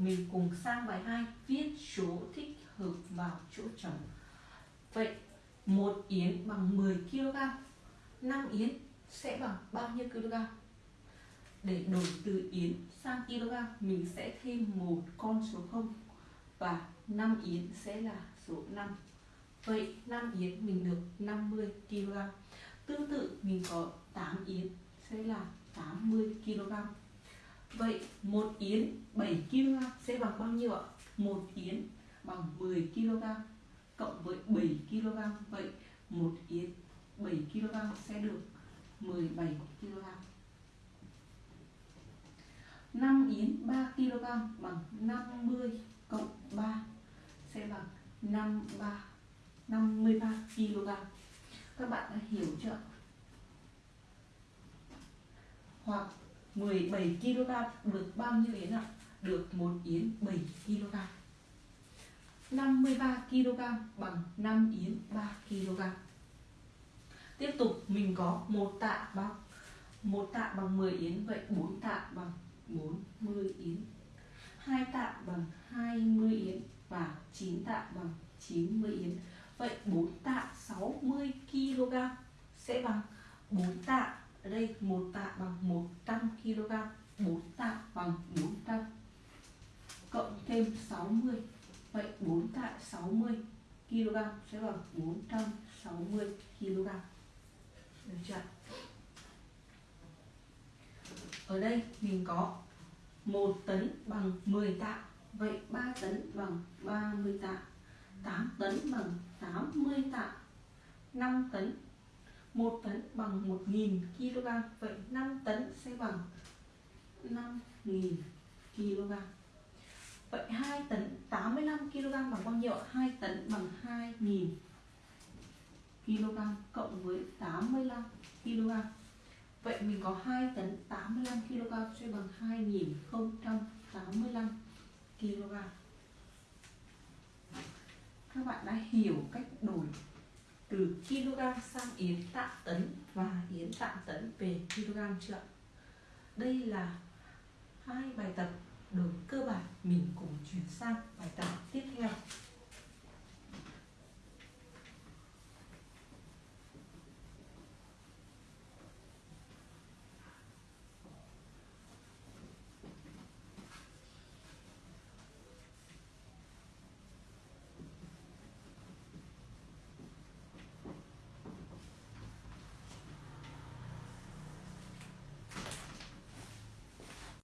mình cùng sang bài 2 viết số thích hợp vào chỗ trống. Vậy một yến bằng 10 kg, 5 yến sẽ bằng bao nhiêu kg? Để đổi từ yến sang kg, mình sẽ thêm một con số 0 và 5 yến sẽ là số 5. Vậy 5 yến mình được 50 kg. Tương tự mình có 8 yến sẽ là 80 kg. Vậy một yến 7 kg sẽ bằng bao nhiêu ạ? Một yến bằng 10 kg cộng với 7 kg. Vậy một yến 7 kg sẽ được 17 kg. 5 yến 3 kg bằng 50 cộng 3 sẽ bằng 53 53 kg. Các bạn đã hiểu chưa? Hoặc 17 kg, được bao nhiêu yến ạ? Được một yến 7 kg. 53 kg bằng 5 yến 3 kg. Tiếp tục, mình có một tạ bằng một tạ bằng 10 yến, vậy 4 tạ bằng 40 yến. 2 tạ bằng 20 yến và 9 tạ bằng 90 yến. Vậy 4 tạ 60 kg sẽ bằng 4 tạ ở đây một tạ bằng 100 kg 4 tạ bằng 400 cộng thêm 60 vậy 4 tạ 60 kg sẽ bằng 460 kg được chưa ở đây mình có 1 tấn bằng 10 tạ, vậy 3 tấn bằng 30 tạ 8 tấn bằng 80 tạ 5 tấn 1 tấn bằng 1.000 kg, Vậy 5 tấn sẽ bằng 5.000 kg. Vậy 2 tấn 85 kg bằng bao nhiêu ạ? 2 tấn bằng 2.000 kg cộng với 85 kg. Vậy mình có 2 tấn 85 kg sẽ bằng 2.085 kg. Các bạn đã hiểu cách đổi từ kg sang yến tạ tấn và yến tạ tấn về kg chưa đây là hai bài tập đổi cơ